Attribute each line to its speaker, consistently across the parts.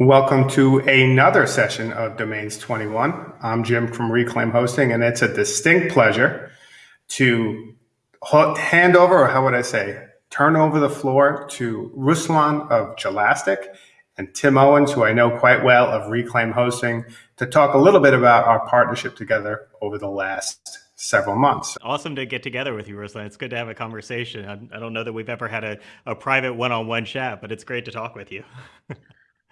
Speaker 1: Welcome to another session of Domains 21. I'm Jim from Reclaim Hosting, and it's a distinct pleasure to hand over, or how would I say, turn over the floor to Ruslan of Jelastic and Tim Owens, who I know quite well of Reclaim Hosting, to talk a little bit about our partnership together over the last several months.
Speaker 2: Awesome to get together with you, Ruslan. It's good to have a conversation. I, don't know that we've ever had a, a private one-on-one chat, but it's great to talk with you.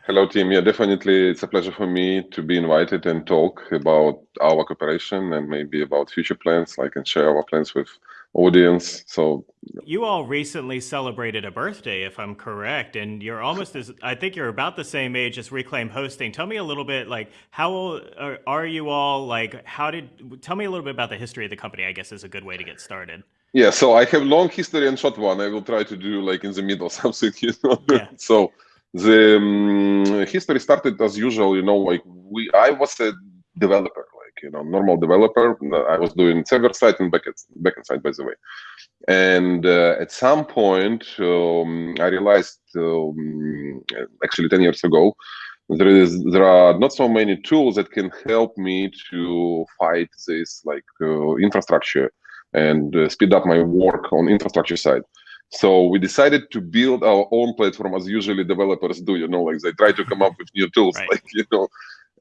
Speaker 3: Hello, team. Yeah, definitely. It's a pleasure for me to be invited and talk about our cooperation and maybe about future plans, like and share our plans with audience. So
Speaker 2: you all recently celebrated a birthday, if I'm correct, and you're almost as I think you're about the same age as Reclaim Hosting. Tell me a little bit, like how old are, are you all? Like how did? Tell me a little bit about the history of the company. I guess is a good way to get started.
Speaker 3: Yeah, so I have long history and short one. I will try to do like in the middle something, you know. Yeah. so the um, history started as usual you know like we i was a developer like you know normal developer. I was doing server side and backend backend side by the way. And uh, at some point um, i realized um, actually 10 years ago there is there are not so many tools that can help me to fight this like uh, infrastructure and uh, speed up my work on infrastructure side so we decided to build our own platform as usually developers do, you know, like they try to come up with new tools, right. like, you know,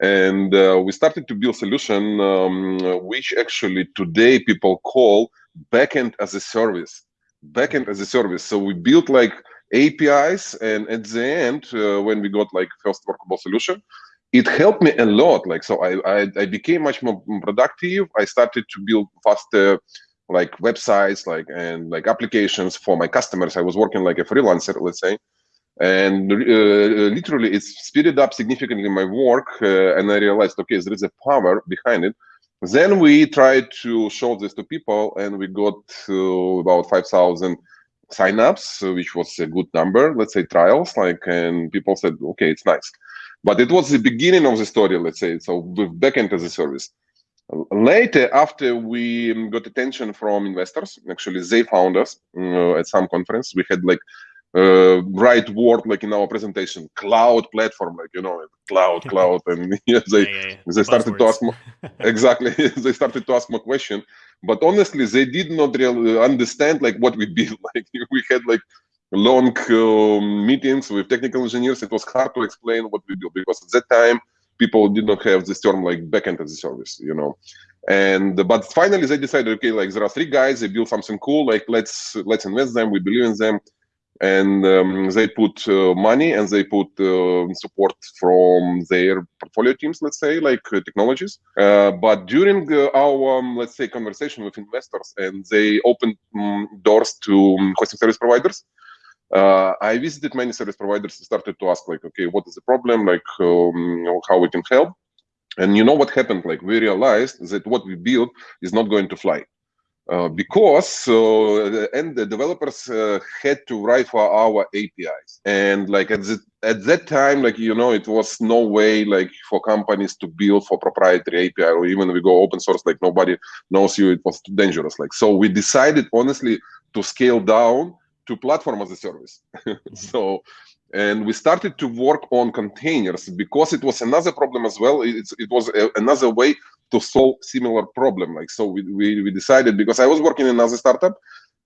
Speaker 3: and uh, we started to build solution um, which actually today people call backend as a service, backend as a service. So we built like APIs and at the end, uh, when we got like first workable solution, it helped me a lot. Like, so I, I, I became much more productive. I started to build faster like websites like and like applications for my customers. I was working like a freelancer let's say. And uh, literally it's speeded up significantly my work uh, and i realized okay there is a power behind it. Then we tried to show this to people and we got to about 5000 signups which was a good number let's say trials like and people said okay it's nice. But it was the beginning of the story let's say. So backend as a service Later, after we got attention from investors, actually they found us uh, at some conference. We had like uh, right word like in our presentation, cloud platform, like you know, cloud, cloud, and yeah, they yeah, yeah, they started Buzzwords. to ask more, exactly. they started to ask more question, but honestly, they did not really understand like what we built. Like we had like long uh, meetings with technical engineers. It was hard to explain what we built because at that time people did not have this term like backend as a service, you know. And but finally they decided, okay, like there are three guys, they build something cool, like let's let's invest them, we believe in them, and um, they put uh, money and they put uh, support from their portfolio teams, let's say, like uh, technologies. Uh, but during uh, our, um, let's say, conversation with investors, and they opened um, doors to um, hosting service providers uh, I visited many service providers and started to ask like, okay, what is the problem? Like um, how we can help. And you know what happened? Like we realized that what we built is not going to fly. Uh, because uh, and the developers uh, had to write for our APIs and like at the, at that time like you know it was no way like for companies to build for proprietary API or even we go open source like nobody knows you it was too dangerous like so we decided honestly to scale down to platform as a service. Mm-hmm. so, and we started to work on containers because it was another problem as well. It's, it was a, another way to solve similar problem. Like, so we, we, we decided because I was working in another startup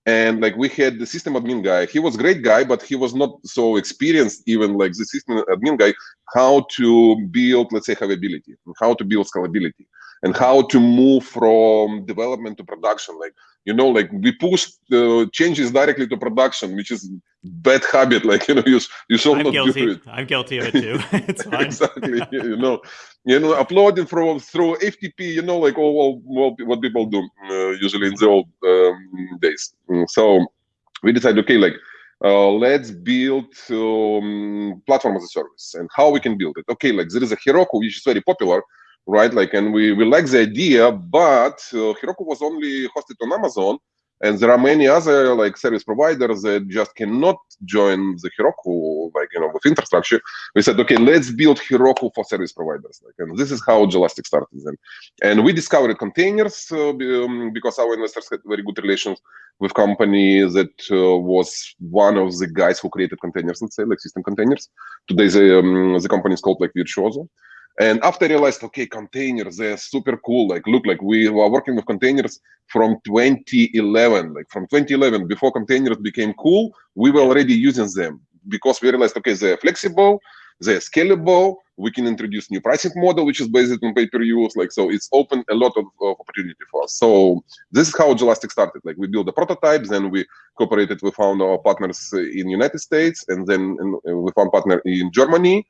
Speaker 3: and like we had the system admin guy he was great guy but he was not so experienced even like the system admin guy how to build let's say havability how to build scalability and how to move from development to production like you know like we push uh, changes directly to production which is bad habit like you know you, you should I'm not
Speaker 2: guilty.
Speaker 3: do it.
Speaker 2: I'm guilty of it too. It's fine.
Speaker 3: Exactly you know. You know uploading from through ftp you know like all, all, all what people do uh, usually in the old um, days. Mm, so we decided okay like uh, let's build um, platform as a service and how we can build it. Okay like there is a heroku which is very popular right? Like, and we, we like the idea, but uh, Heroku was only hosted on Amazon, and there are many other like service providers that just cannot join the Heroku, like you know, with infrastructure. We said, okay, let's build Heroku for service providers, like, and this is how Jelastic started. Then, and we discovered containers uh, um, because our investors had very good relations with company that uh, was one of the guys who created containers, let's say, like system containers. Today, the um, the company is called like Virtuozzo. And after I realized, okay, containers, they're super cool. Like, look, like we were working with containers from 2011. Like from 2011, before containers became cool, we were already using them because we realized, okay, they're flexible, they're scalable. We can introduce new pricing model, which is based on pay-per-use. Like, so it's open a lot of, of opportunity for us. So this is how Jelastic started. Like we built the prototypes, then we cooperated. We found our partners in United States, and then we found partner in Germany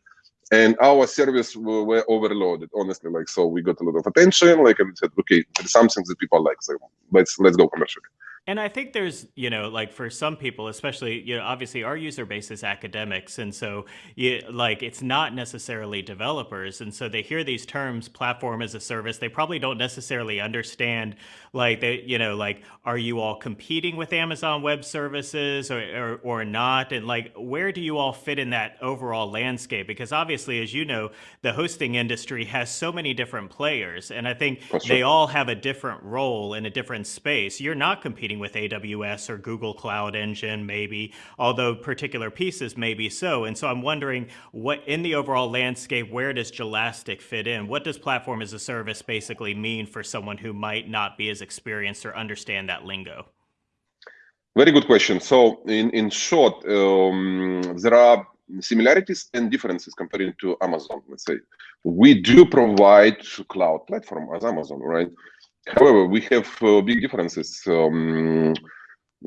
Speaker 3: and our service were, were, overloaded honestly like so we got a lot of attention like and said okay there's something that people like so let's let's go commercially
Speaker 2: and I think there's, you know, like for some people, especially, you know, obviously our user base is academics. And so, you, like, it's not necessarily developers. And so they hear these terms, platform as a service. They probably don't necessarily understand, like, they, you know, like, are you all competing with Amazon Web Services or, or, or not? And like, where do you all fit in that overall landscape? Because obviously, as you know, the hosting industry has so many different players. And I think they all have a different role in a different space. You're not competing with AWS or Google Cloud Engine, maybe, although particular pieces may be so. And so I'm wondering what in the overall landscape, where does Jelastic fit in? What does platform as a service basically mean for someone who might not be as experienced or understand that lingo?
Speaker 3: Very good question. So in, in short, um, there are similarities and differences compared to Amazon, let's say. We do provide cloud platform as Amazon, right? However, we have uh, big differences. Um,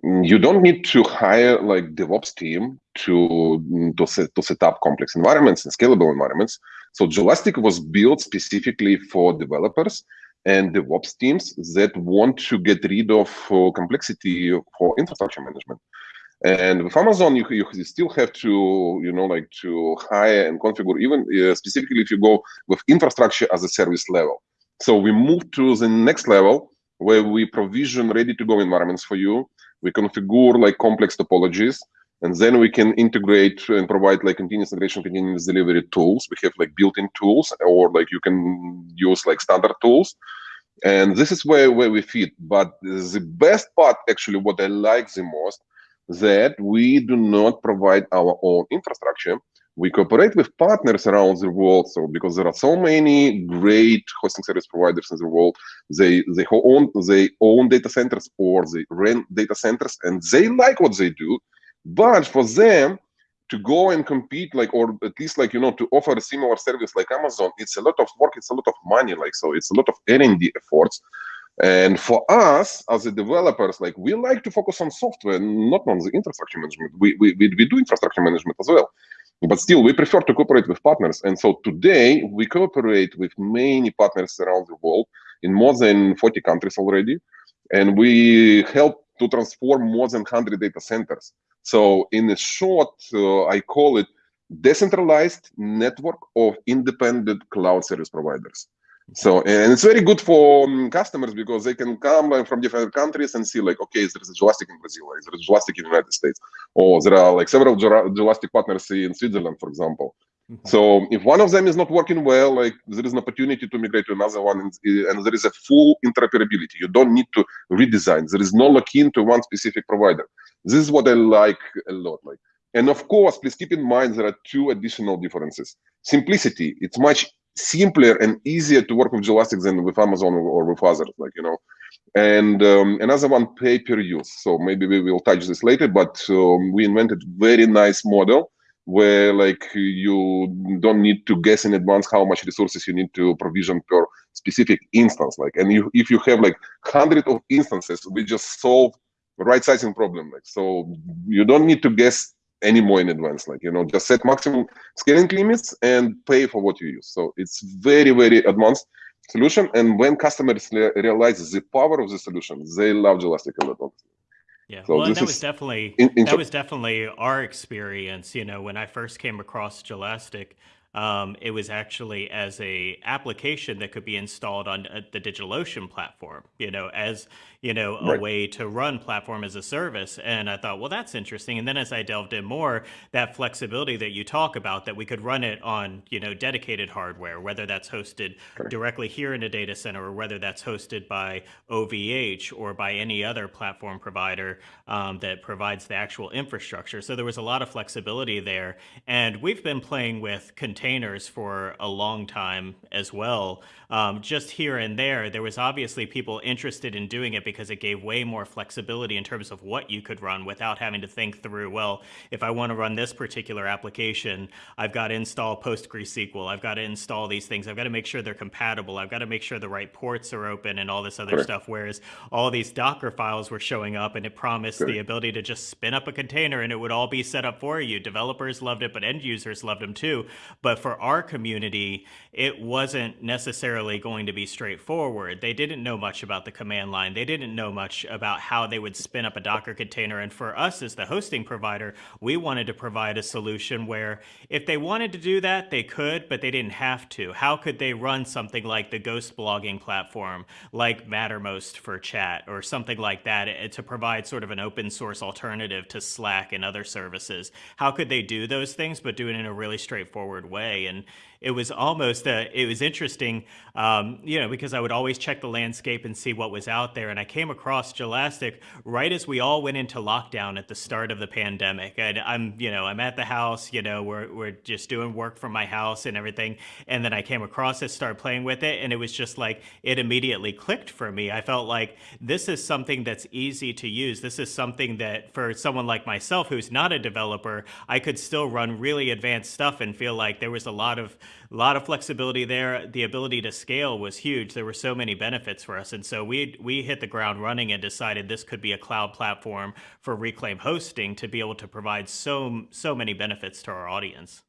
Speaker 3: you don't need to hire like DevOps team to to set to set up complex environments and scalable environments. So Jelastic was built specifically for developers and DevOps teams that want to get rid of uh, complexity for infrastructure management. And with Amazon, you, you still have to, you know, like to hire and configure, even uh, specifically if you go with infrastructure as a service level. So we move to the next level where we provision ready-to-go environments for you. We configure like complex topologies, and then we can integrate and provide like continuous integration, continuous delivery tools. We have like built-in tools, or like you can use like standard tools. And this is where, where we fit. But the best part, actually, what I like the most, that we do not provide our own infrastructure we cooperate with partners around the world. So because there are so many great hosting service providers in the world they they own they own data centers or they rent data centers and they like what they do. But for them to go and compete like or at least like you know to offer a similar service like amazon it's a lot of work it's a lot of money like so it's a lot of r&d efforts. And for us as the developers like we like to focus on software not on the infrastructure management. We we, we, we do infrastructure management as well but still, we prefer to cooperate with partners. And so today, we cooperate with many partners around the world in more than 40 countries already. And we help to transform more than 100 data centers. So in a short, uh, I call it decentralized network of independent cloud service providers. So, and it's very good for um, customers because they can come uh, from different countries and see like, okay, there's a Jelastic in Brazil, like, there's Jelastic in the United States, or there are like several Jelastic partners in Switzerland, for example. Mm -hmm. So if one of them is not working well, like there is an opportunity to migrate to another one, and, and there is a full interoperability. You don't need to redesign. There is no lock-in to one specific provider. This is what I like a lot. Like, and of course, please keep in mind there are two additional differences. Simplicity. It's much simpler and easier to work with Jelastic than with Amazon or with others, like, you know. And um, another one, pay per use. So maybe we will touch this later, but um, we invented very nice model where like you don't need to guess in advance how much resources you need to provision per specific instance. Like, and you, if you have like hundred of instances, we just solve right sizing problem. Like, so you don't need to guess anymore in advance like you know just set maximum scaling limits and pay for what you use so it's very very advanced solution and when customers realize the power of the solution they love Jelastic a lot
Speaker 2: yeah, so well, that was definitely in, in that was definitely our experience. You know, when I first came across Jelastic, um, it was actually as a application that could be installed on uh, the DigitalOcean platform, you know, as you know, a right. way to run platform as a service. And I thought, well, that's interesting. And then as I delved in more, that flexibility that you talk about, that we could run it on, you know, dedicated hardware, whether that's hosted directly here in a data center or whether that's hosted by OVH or by any other platform provider um, that provides the actual infrastructure. So there was a lot of flexibility there. And we've been playing with containers for a long time as well. Um, just here and there, there was obviously people interested in doing it because it gave way more flexibility in terms of what you could run without having to think through, well, if I want to run this particular application, I've got to install PostgreSQL. I've got to install these things. I've got to make sure they're compatible. I've got to make sure the right ports are open and all this other stuff. Whereas all these Docker files were showing up and it promised the ability to just spin up a container and it would all be set up for you. Developers loved it, but end users loved them too. But for our community, it wasn't necessarily going to be straightforward. They didn't know much about the command line. They didn't know much about how they would spin up a Docker container. And for us as the hosting provider, we wanted to provide a solution where if they wanted to do that, they could, but they didn't have to. How could they run something like the ghost blogging platform, like Mattermost for chat, or something like that eh, to provide sort of an open source alternative to Slack and other services? How could they do those things, but do it in a really straightforward way? And it was almost uh, it was interesting, um, you know, because I would always check the landscape and see what was out there, and I came across Jelastic right as we all went into lockdown at the start of the pandemic. And I'm, you know, I'm at the house, you know, we're we're just doing work from my house and everything, and then I came across it, started playing with it, and it was just like it immediately clicked for me. I felt like this is something that's easy to use. This is something that for someone like myself who's not a developer, I could still run really advanced stuff and feel like there was a lot of a lot of flexibility there. The ability to scale was huge. There were so many benefits for us. And so we, we hit the ground running and decided this could be a cloud platform for Reclaim hosting to be able to provide so, so many benefits to our audience.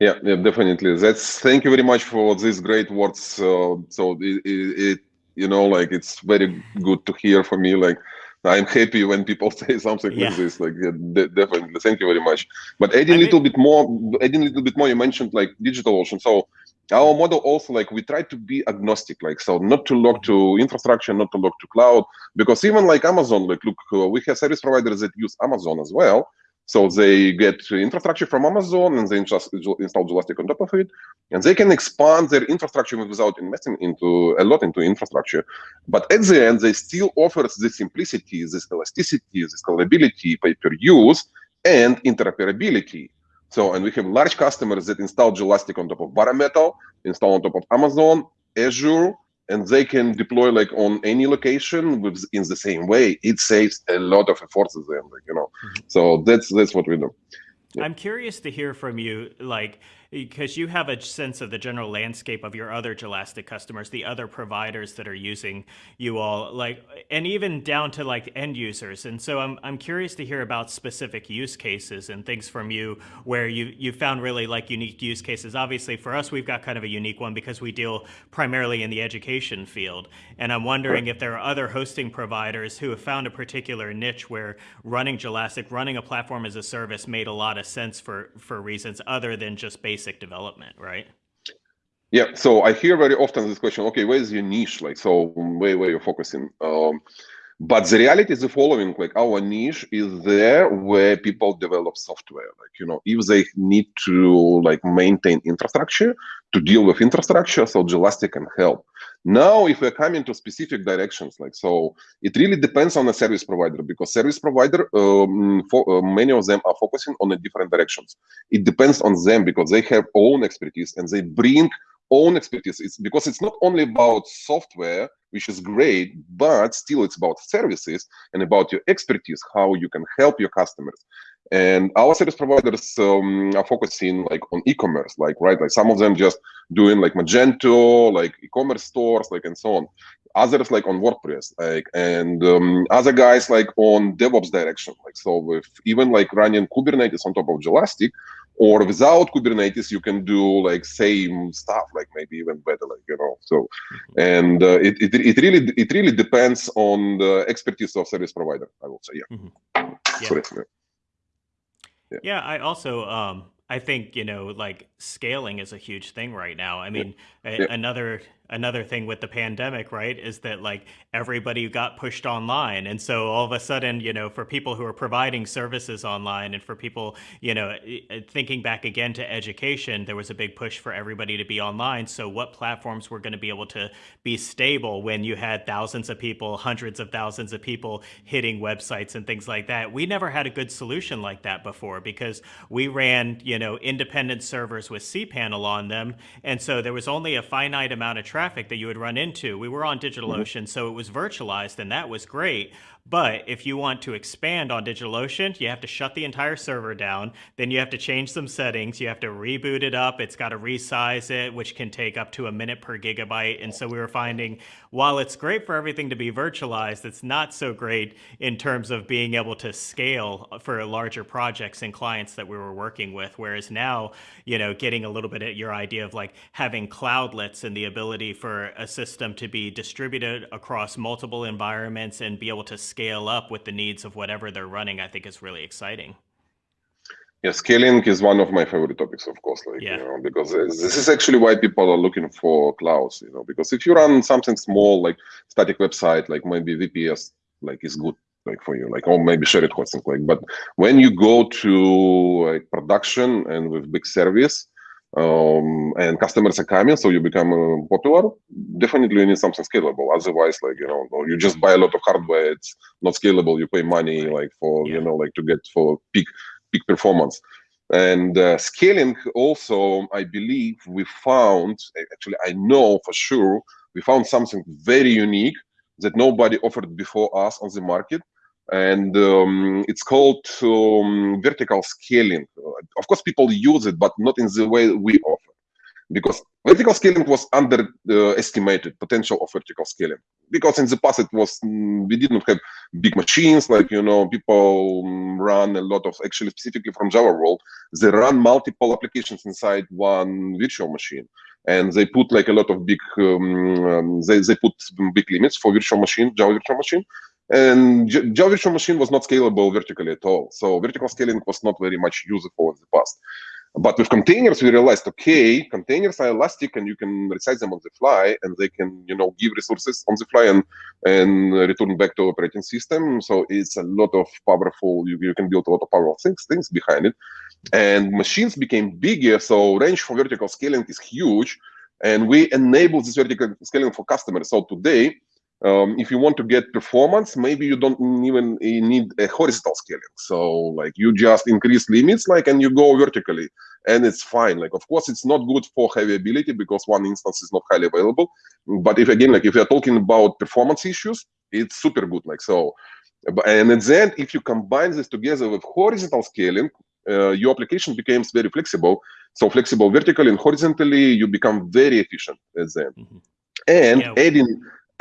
Speaker 3: Yeah, yeah, definitely. That's thank you very much for these great words. Uh, so it, it, it, you know, like it's very good to hear for me, like I'm happy when people say something yeah. like this. Like, yeah, de definitely, thank you very much. But adding a little bit more, adding a little bit more, you mentioned like digital ocean, So our model also like we try to be agnostic, like so not to look to infrastructure, not to look to cloud, because even like Amazon, like look, uh, we have service providers that use Amazon as well. So they get infrastructure from Amazon and they just install Jelastic on top of it, and they can expand their infrastructure without investing into a lot into infrastructure. But at the end, they still offer the simplicity, this elasticity, this scalability, pay per use, and interoperability. So, and we have large customers that install Jelastic on top of Bare Metal, install on top of Amazon, Azure, and they can deploy like on any location with in the same way it saves a lot of to them like, you know mm -hmm. so that's that's what we do
Speaker 2: yeah. i'm curious to hear from you like because you have a sense of the general landscape of your other Jelastic customers, the other providers that are using you all, like, and even down to like end users. And so I'm, I'm curious to hear about specific use cases and things from you where you, you found really like unique use cases. Obviously for us, we've got kind of a unique one because we deal primarily in the education field. And I'm wondering if there are other hosting providers who have found a particular niche where running Jelastic, running a platform as a service made a lot of sense for, for reasons other than just basic basic development, right?
Speaker 3: Yeah, so I hear very often this question, okay, where's your niche? Like, so where, where you're focusing? Um, but the reality is the following, like our niche is there where people develop software. Like, you know, if they need to like maintain infrastructure, to deal with infrastructure, so Jelastic can help. Now, if we're coming to specific directions, like so, it really depends on the service provider because service provider, um, for, uh, many of them are focusing on the different directions. It depends on them because they have own expertise and they bring own expertise. It's because it's not only about software, which is great, but still it's about services and about your expertise, how you can help your customers. And our service providers um, are focusing like on e-commerce, like right, like some of them just doing like Magento, like e-commerce stores, like and so on. Others like on WordPress, like and um, other guys like on DevOps direction, like so with even like running Kubernetes on top of Jelastic, or without Kubernetes, you can do like same stuff, like maybe even better, like you know. So, and uh, it, it it really it really depends on the expertise of service provider. I will say, yeah. Mm -hmm. yeah.
Speaker 2: Sorry. Yeah. Yeah, I also um, I think you know, like scaling is a huge thing right now. I mean, a, another another thing with the pandemic, right, is that like everybody got pushed online. And so all of a sudden, you know, for people who are providing services online and for people, you know, thinking back again to education, there was a big push for everybody to be online. So what platforms were going to be able to be stable when you had thousands of people, hundreds of thousands of people hitting websites and things like that? We never had a good solution like that before because we ran, you know, independent servers with cPanel on them. And so there was only a finite amount of traffic traffic that you would run into. We were on DigitalOcean, mm-hmm. so it was virtualized, and that was great. But if you want to expand on DigitalOcean, you have to shut the entire server down. Then you have to change some settings. You have to reboot it up. It's got to resize it, which can take up to a minute per gigabyte. And so we were finding while it's great for everything to be virtualized, it's not so great in terms of being able to scale for larger projects and clients that we were working with. Whereas now, you know, getting a little bit at your idea of like having cloudlets and the ability for a system to be distributed across multiple environments and be able to scale up with the needs of whatever they're running, I think is really exciting.
Speaker 3: Yeah, scaling is one of my favorite topics, of course, like, yeah. you know, because this is actually why people are looking for clouds, you know, because if you run something small, like static website, like maybe VPS, like is good, like for you, like, or maybe shared hosting, like, but when you go to like production and with big service, um, and customers are coming, so you become uh, popular, definitely you need something scalable. Otherwise, like you know, you just buy a lot of hardware, it's not scalable. You pay money like for yeah. you know, like to get for peak peak performance. And uh, scaling also, I believe we found actually, I know for sure we found something very unique that nobody offered before us on the market and um, it's called um, vertical scaling. Of course, people use it, but not in the way we offer, because vertical scaling was underestimated potential of vertical scaling. Because in the past, it was mm, we didn't have big machines like you know people mm, run a lot of actually specifically from Java world. They run multiple applications inside one virtual machine and they put like a lot of big um, um, they, they put big limits for virtual machine java virtual machine and Java Virtual Machine was not scalable vertically at all. So vertical scaling was not very much useful in the past. But with containers, we realized, okay, containers are elastic and you can resize them on the fly and they can, you know, give resources on the fly and, and return back to operating system. So it's a lot of powerful, you, you can build a lot of powerful things, things behind it. And machines became bigger, so range for vertical scaling is huge. And we enable this vertical scaling for customers. So today, um, if you want to get performance, maybe you don't even need a horizontal scaling. So like you just increase limits, like, and you go vertically, and it's fine. Like, of course, it's not good for heavy ability because one instance is not highly available. But if again, like, if you're talking about performance issues, it's super good. Like, so, and at the end, if you combine this together with horizontal scaling, uh, your application becomes very flexible. So flexible vertically and horizontally, you become very efficient at the end. Mm -hmm. And yeah. adding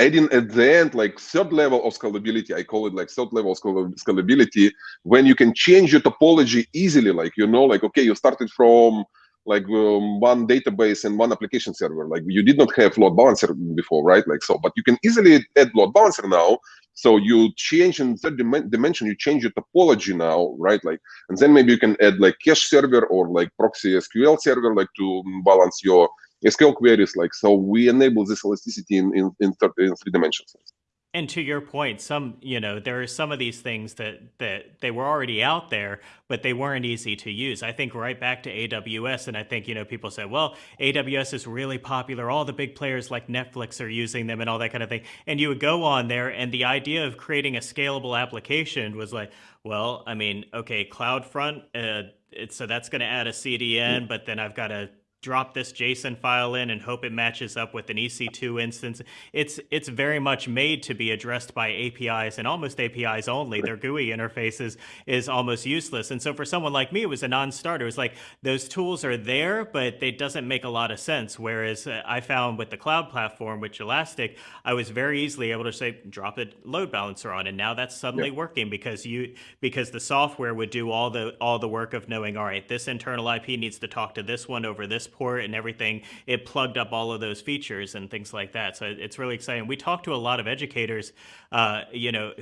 Speaker 3: adding at the end like third level of scalability i call it like third level scalability when you can change your topology easily like you know like okay you started from like um, one database and one application server. Like you did not have load balancer before right? Like so but you can easily add load balancer now. So you change in third dim dimension you change your topology now right? Like and then maybe you can add like cache server or like proxy sql server like to balance your SQL queries like so we enable this elasticity in in, in, third, in three dimensions.
Speaker 2: And to your point, some you know there are some of these things that that they were already out there, but they weren't easy to use. I think right back to AWS, and I think you know people say, well, AWS is really popular. All the big players like Netflix are using them and all that kind of thing. And you would go on there, and the idea of creating a scalable application was like, well, I mean, okay, CloudFront, uh, it's, so that's going to add a CDN, but then I've got to drop this JSON file in and hope it matches up with an EC2 instance. It's it's very much made to be addressed by APIs and almost APIs only. Their GUI interfaces is almost useless. And so for someone like me, it was a non-starter. It's like those tools are there, but it doesn't make a lot of sense. Whereas uh, I found with the cloud platform, which Elastic, I was very easily able to say, drop a load balancer on. And now that's suddenly yeah. working because you because the software would do all the all the work of knowing, all right, this internal IP needs to talk to this one over this port and everything, it plugged up all of those features and things like that. So it's really exciting. We talked to a lot of educators, uh, you know,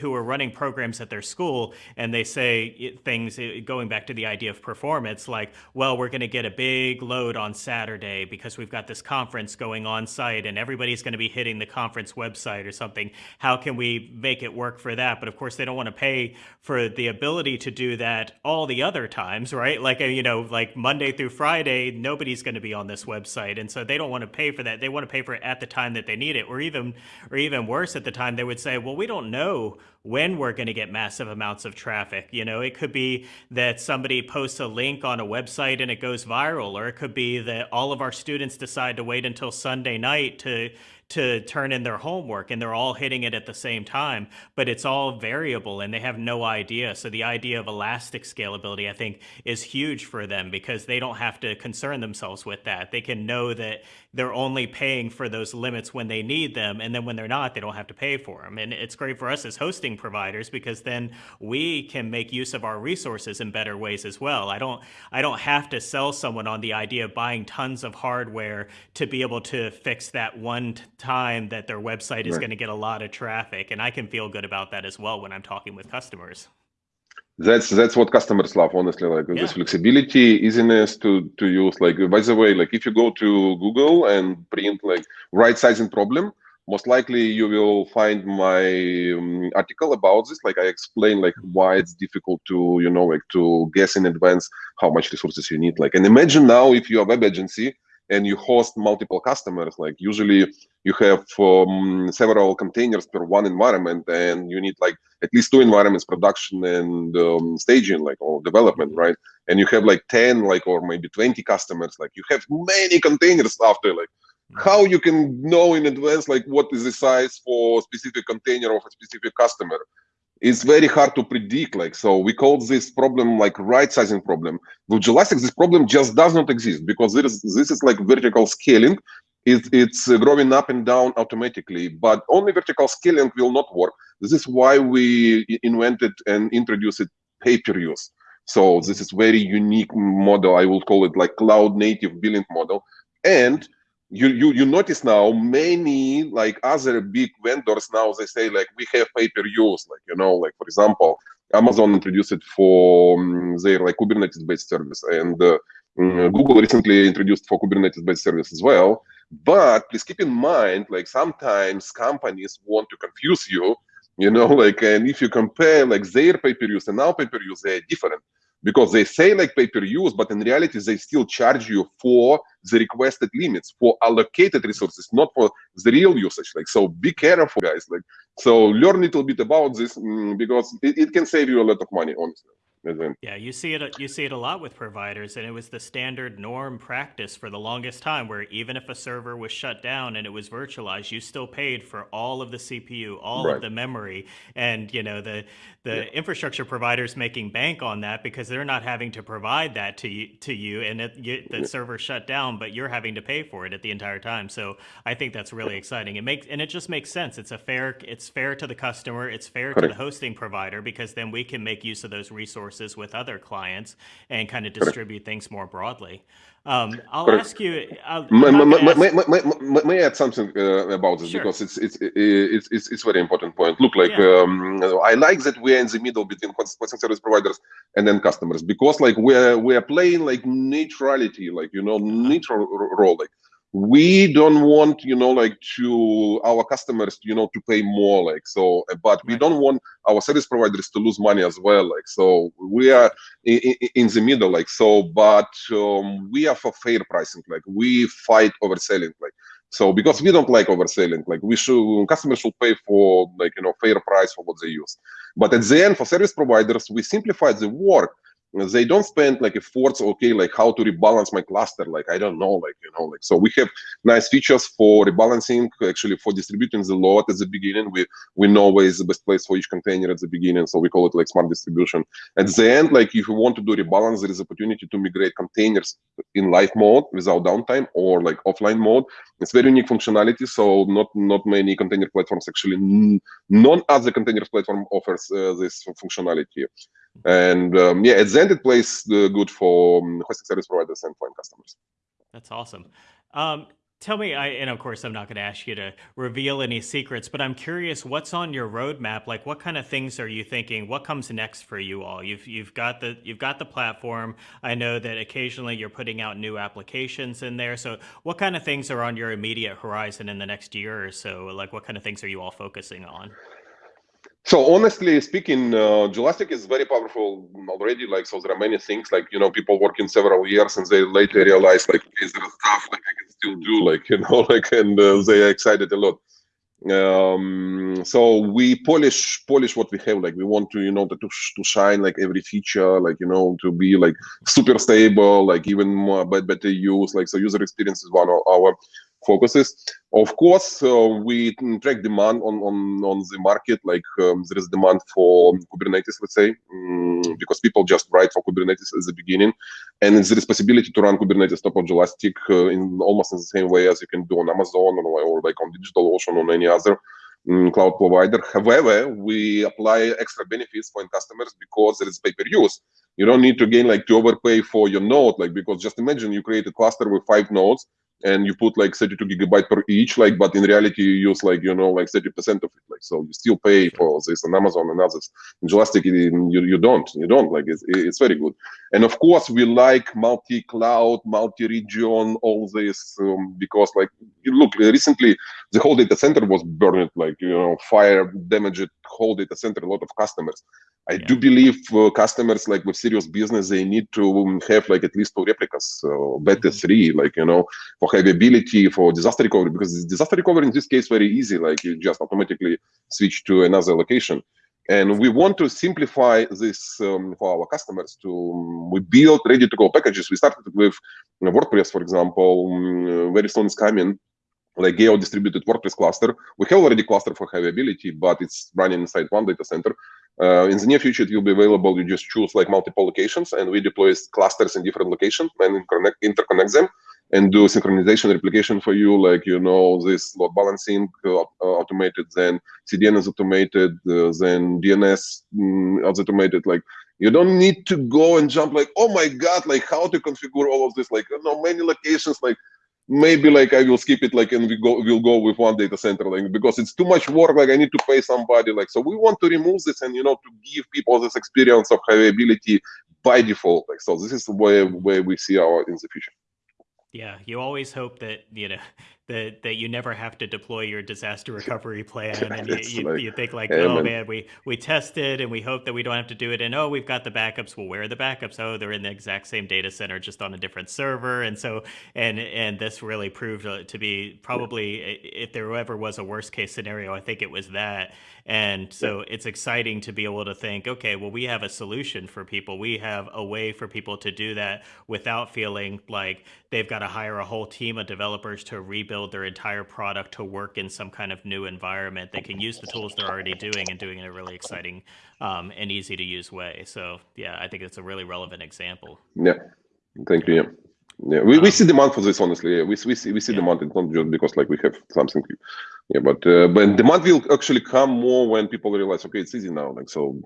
Speaker 2: who are running programs at their school, and they say things going back to the idea of performance, like, well, we're going to get a big load on Saturday because we've got this conference going on site, and everybody's going to be hitting the conference website or something. How can we make it work for that? But of course, they don't want to pay for the ability to do that all the other times, right? Like, you know, like Monday through Friday, nobody's going to be on this website, and so they don't want to pay for that. They want to pay for it at the time that they need it, or even, or even worse, at the time they would say, well, we don't know when we're going to get massive amounts of traffic. You know, it could be that somebody posts a link on a website and it goes viral, or it could be that all of our students decide to wait until Sunday night to to turn in their homework and they're all hitting it at the same time, but it's all variable and they have no idea. So the idea of elastic scalability, I think, is huge for them because they don't have to concern themselves with that. They can know that they're only paying for those limits when they need them. And then when they're not, they don't have to pay for them. And it's great for us as hosting providers because then we can make use of our resources in better ways as well. I don't, I don't have to sell someone on the idea of buying tons of hardware to be able to fix that one time that their website is right. going to get a lot of traffic. And I can feel good about that as well when I'm talking with customers
Speaker 3: that's that's what customers love honestly like yeah. this flexibility easiness to to use like by the way like if you go to google and print like right sizing problem most likely you will find my um, article about this like i explain like why it's difficult to you know like to guess in advance how much resources you need like and imagine now if you're a web agency and you host multiple customers. Like usually you have um, several containers per one environment and you need like at least two environments production and um, staging like or development right? And you have like 10 like or maybe 20 customers. Like you have many containers after like mm-hmm. how you can know in advance like what is the size for specific container of a specific customer it's very hard to predict like so we call this problem like right sizing problem. With Jelastic this problem just does not exist because this this is like vertical scaling. It, it's growing up and down automatically but only vertical scaling will not work. This is why we invented and introduced it use so this is very unique model. I will call it like cloud native billing model. And you you you notice now many like other big vendors now they say like we have pay per use like you know like for example amazon introduced it for um, their like kubernetes based service and uh, um, google recently introduced for kubernetes based service as well. But please keep in mind like sometimes companies want to confuse you you know like and if you compare like their pay per use and our pay per use they're different because they say like pay per use, but in reality, they still charge you for the requested limits, for allocated resources, not for the real usage. Like, so be careful, guys. Like, so learn a little bit about this mm, because it, it can save you a lot of money, honestly. Mm-hmm.
Speaker 2: Yeah, you see it. You see it a lot with providers, and it was the standard norm practice for the longest time. Where even if a server was shut down and it was virtualized, you still paid for all of the CPU, all right. of the memory, and you know the the yeah. infrastructure providers making bank on that because they're not having to provide that to you, to you, and it, you, the yeah. server shut down, but you're having to pay for it at the entire time. So I think that's really exciting. It makes and it just makes sense. It's a fair. It's fair to the customer. It's fair Correct. to the hosting provider because then we can make use of those resources resources with other clients and kind of distribute things more broadly. Um, I'll Correct. ask you. I'll,
Speaker 3: may, may, ask... May, may, I add something uh, about this sure. because it's, it's it's it's it's very important point. Look, like yeah. um, I like that we're in the middle between hosting service providers and then customers because like we're we're playing like neutrality, like you know, uh-huh. neutral role. Like we don't want you know like to our customers you know to pay more like so but we don't want our service providers to lose money as well like so we are in, in the middle like so but um, we are for fair pricing like we fight overselling like so because we don't like overselling like we should customers should pay for like you know fair price for what they use. But at the end for service providers we simplify the work they don't spend like a efforts okay like how to rebalance my cluster like i don't know like you know like so we have nice features for rebalancing actually for distributing the load at the beginning. We we know where is the best place for each container at the beginning so we call it like smart distribution. At the end like if you want to do rebalance there is opportunity to migrate containers in live mode without downtime or like offline mode. It's very unique functionality so not not many container platforms actually none other container platform offers uh, this functionality And um, yeah, at the end, it plays good for um, hosting service providers and for customers.
Speaker 2: That's awesome. Um, Tell me, I, and of course, I'm not going to ask you to reveal any secrets, but I'm curious, what's on your roadmap? Like, what kind of things are you thinking? What comes next for you all? You've you've got the you've got the platform. I know that occasionally you're putting out new applications in there. So, what kind of things are on your immediate horizon in the next year or so? Like, what kind of things are you all focusing on?
Speaker 3: So honestly speaking, uh, Jelastic is very powerful already. Like, so there are many things like, you know, people working several years and they later realize like, okay, there is stuff like I can still do like, you know, like, and uh, they are excited a lot. Um, so we polish, polish what we have. Like we want to, you know, to, to shine like every feature, like, you know, to be like super stable, like even more better use. Like, so user experience is one of our focuses. Of course, uh, we track demand on, on, on the market, like um, there is demand for Kubernetes, let's say, um, because people just write for Kubernetes at the beginning. And there is possibility to run Kubernetes top of Jelastic uh, in almost in the same way as you can do on Amazon or, or like on DigitalOcean or any other um, cloud provider. However, we apply extra benefits for customers because there is pay-per-use. You don't need to gain like to overpay for your node, like because just imagine you create a cluster with five nodes and you put like 32 gigabyte per each like but in reality you use like you know like 30 percent of it like so you still pay for this on amazon and others. In Jelastic you, you don't you don't like it's, it's very good. And of course we like multi-cloud multi-region all this um, because like look recently the whole data center was burned like you know fire damaged whole data center a lot of customers I yeah. do believe uh, customers like with serious business, they need to um, have like at least two replicas, uh, better mm-hmm. three, like, you know, for availability, for disaster recovery, because disaster recovery in this case, very easy, like you just automatically switch to another location. And we want to simplify this um, for our customers to, um, we build ready to go packages. We started with you know, WordPress, for example, um, very soon is coming like geo distributed WordPress cluster. We have already cluster for availability, but it's running inside one data center. Uh, in the near future, it will be available. You just choose like multiple locations, and we deploy clusters in different locations and interconnect, them and do synchronization replication for you. Like you know, this load balancing uh, automated, then CDN is automated, uh, then DNS mm, is automated. Like you don't need to go and jump like, oh my god, like how to configure all of this? Like you know, many locations like maybe like I will skip it like and we go we'll go with one data center like because it's too much work like I need to pay somebody like so we want to remove this and you know to give people this experience of availability by default like so this is where where we see our in the future.
Speaker 2: Yeah, you always hope that you know that that you never have to deploy your disaster recovery plan, and you, you, like, you, think like, oh man, we we tested and we hope that we don't have to do it, and oh, we've got the backups. Well, where are the backups? Oh, they're in the exact same data center, just on a different server, and so and and this really proved uh, to be probably if there ever was a worst case scenario, I think it was that. And so it's exciting to be able to think, okay, well, we have a solution for people. We have a way for people to do that without feeling like they've got to hire a whole team of developers to rebuild their entire product to work in some kind of new environment. They can use the tools they're already doing and doing it in a really exciting um, and easy to use way. So yeah, I think it's a really relevant example.
Speaker 3: Yeah, thank you. Yeah. Yeah, we, um, we see demand for this honestly. Yeah, we we see we see yeah. demand. It's not just because like we have something. Yeah, but uh, but demand will actually come more when people realize okay, it's easy now. Like so,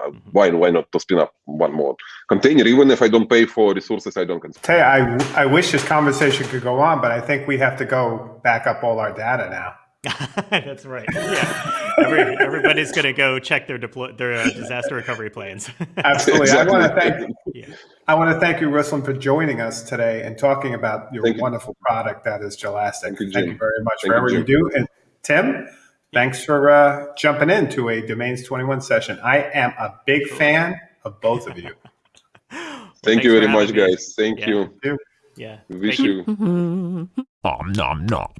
Speaker 3: uh, mm-hmm. why why not to spin up one more container? Even if I don't pay for resources, I don't. Consider.
Speaker 1: Hey, I I wish this conversation could go on, but I think we have to go back up all our data now.
Speaker 2: That's right. Yeah, Every, everybody's going to go check their deploy their uh, disaster recovery plans.
Speaker 1: Absolutely. Exactly. I want to thank yeah. I want to thank you, Ruslan, for joining us today and talking about your thank wonderful you. product that is Jelastic. Thank you, thank you very much thank for everything you, you do. And Tim, thanks for uh, jumping into a Domains 21 session. I am a big fan of both of you.
Speaker 3: well, thank you very much, me. guys. Thank yeah.
Speaker 2: you. Yeah.
Speaker 3: Wish you.
Speaker 4: Nom nom nom.